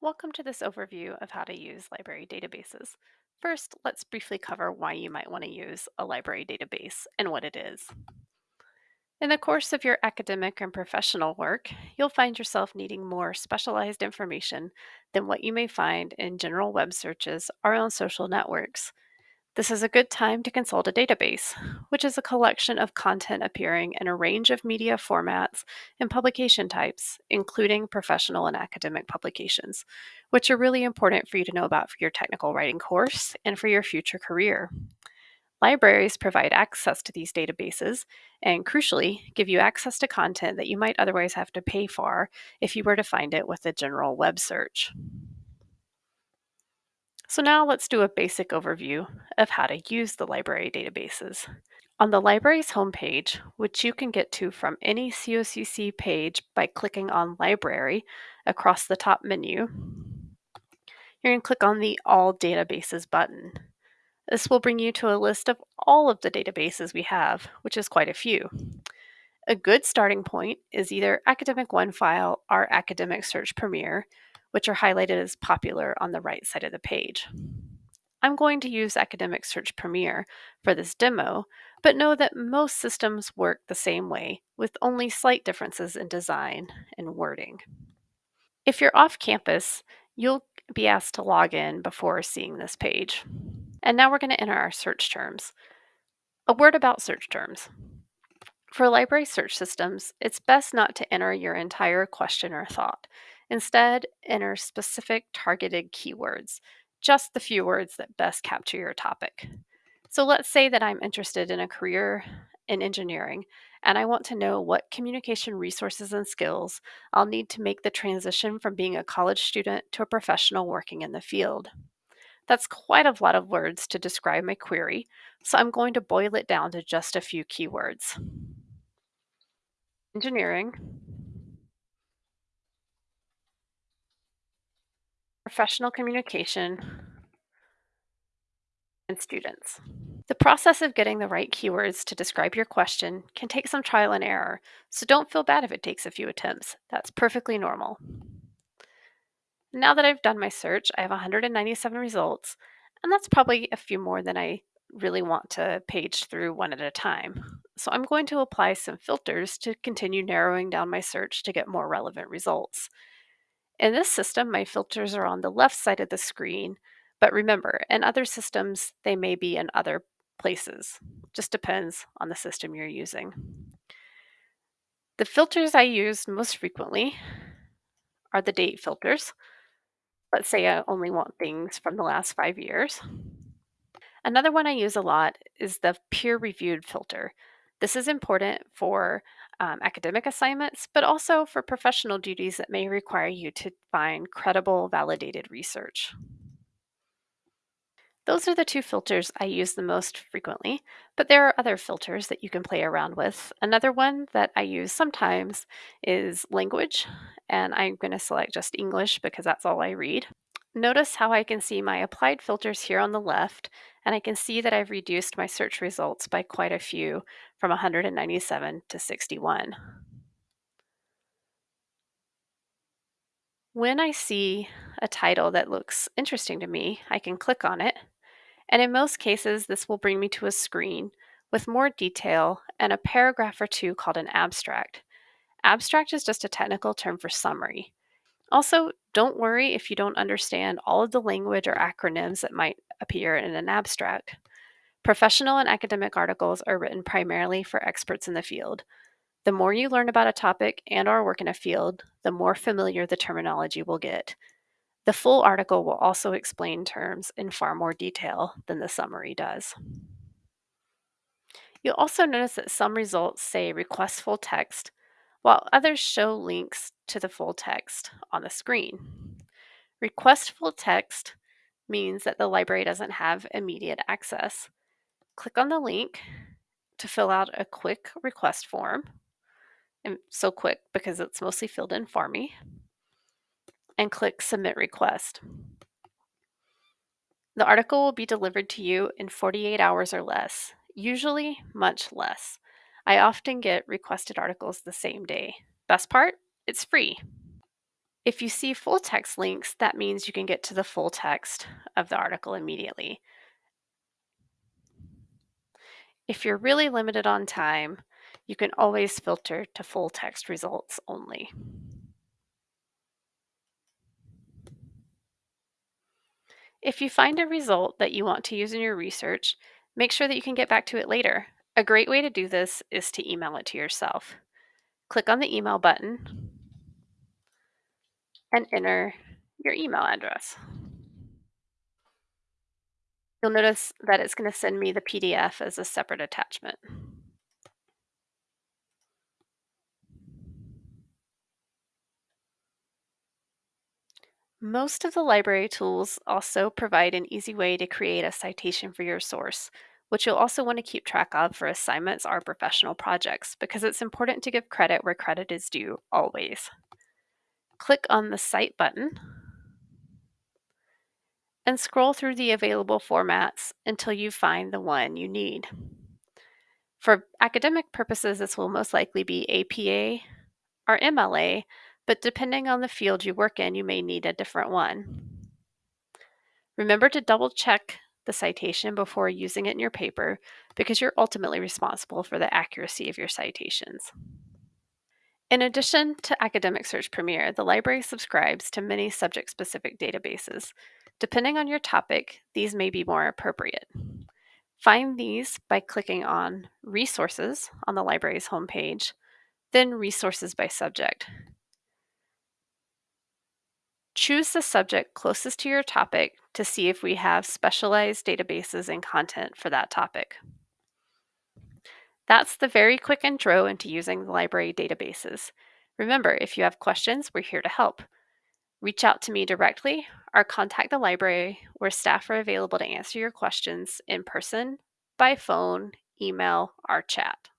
Welcome to this overview of how to use library databases. First, let's briefly cover why you might want to use a library database and what it is. In the course of your academic and professional work, you'll find yourself needing more specialized information than what you may find in general web searches or on social networks. This is a good time to consult a database, which is a collection of content appearing in a range of media formats and publication types, including professional and academic publications, which are really important for you to know about for your technical writing course and for your future career. Libraries provide access to these databases and, crucially, give you access to content that you might otherwise have to pay for if you were to find it with a general web search. So now let's do a basic overview of how to use the library databases. On the library's homepage, which you can get to from any COCC page by clicking on Library across the top menu, you're going to click on the All Databases button. This will bring you to a list of all of the databases we have, which is quite a few. A good starting point is either Academic OneFile or Academic Search Premier, which are highlighted as popular on the right side of the page. I'm going to use Academic Search Premier for this demo, but know that most systems work the same way, with only slight differences in design and wording. If you're off campus, you'll be asked to log in before seeing this page. And now we're going to enter our search terms. A word about search terms. For library search systems, it's best not to enter your entire question or thought. Instead, enter specific targeted keywords, just the few words that best capture your topic. So let's say that I'm interested in a career in engineering and I want to know what communication resources and skills I'll need to make the transition from being a college student to a professional working in the field. That's quite a lot of words to describe my query, so I'm going to boil it down to just a few keywords. Engineering, professional communication, and students. The process of getting the right keywords to describe your question can take some trial and error, so don't feel bad if it takes a few attempts. That's perfectly normal. Now that I've done my search, I have 197 results, and that's probably a few more than I really want to page through one at a time. So I'm going to apply some filters to continue narrowing down my search to get more relevant results. In this system, my filters are on the left side of the screen, but remember, in other systems, they may be in other places. Just depends on the system you're using. The filters I use most frequently are the date filters. Let's say I only want things from the last five years. Another one I use a lot is the peer-reviewed filter. This is important for um, academic assignments, but also for professional duties that may require you to find credible, validated research. Those are the two filters I use the most frequently, but there are other filters that you can play around with. Another one that I use sometimes is language, and I'm going to select just English because that's all I read. Notice how I can see my applied filters here on the left, and I can see that I've reduced my search results by quite a few from 197 to 61. When I see a title that looks interesting to me, I can click on it and in most cases, this will bring me to a screen with more detail and a paragraph or two called an abstract. Abstract is just a technical term for summary. Also, don't worry if you don't understand all of the language or acronyms that might appear in an abstract. Professional and academic articles are written primarily for experts in the field. The more you learn about a topic and or work in a field, the more familiar the terminology will get. The full article will also explain terms in far more detail than the summary does. You'll also notice that some results say request full text, while others show links to the full text mm. on the screen. Request full text means that the library doesn't have immediate access. Click on the link to fill out a quick request form, and so quick because it's mostly filled in for me and click Submit Request. The article will be delivered to you in 48 hours or less, usually much less. I often get requested articles the same day. Best part? It's free. If you see full text links, that means you can get to the full text of the article immediately. If you're really limited on time, you can always filter to full text results only. If you find a result that you want to use in your research, make sure that you can get back to it later. A great way to do this is to email it to yourself. Click on the email button and enter your email address. You'll notice that it's going to send me the PDF as a separate attachment. Most of the library tools also provide an easy way to create a citation for your source, which you'll also want to keep track of for assignments or professional projects because it's important to give credit where credit is due always. Click on the Cite button and scroll through the available formats until you find the one you need. For academic purposes, this will most likely be APA or MLA, but depending on the field you work in, you may need a different one. Remember to double check the citation before using it in your paper because you're ultimately responsible for the accuracy of your citations. In addition to Academic Search Premier, the library subscribes to many subject-specific databases. Depending on your topic, these may be more appropriate. Find these by clicking on Resources on the library's homepage, then Resources by Subject. Choose the subject closest to your topic to see if we have specialized databases and content for that topic. That's the very quick intro into using the library databases. Remember, if you have questions, we're here to help. Reach out to me directly or contact the library where staff are available to answer your questions in person, by phone, email, or chat.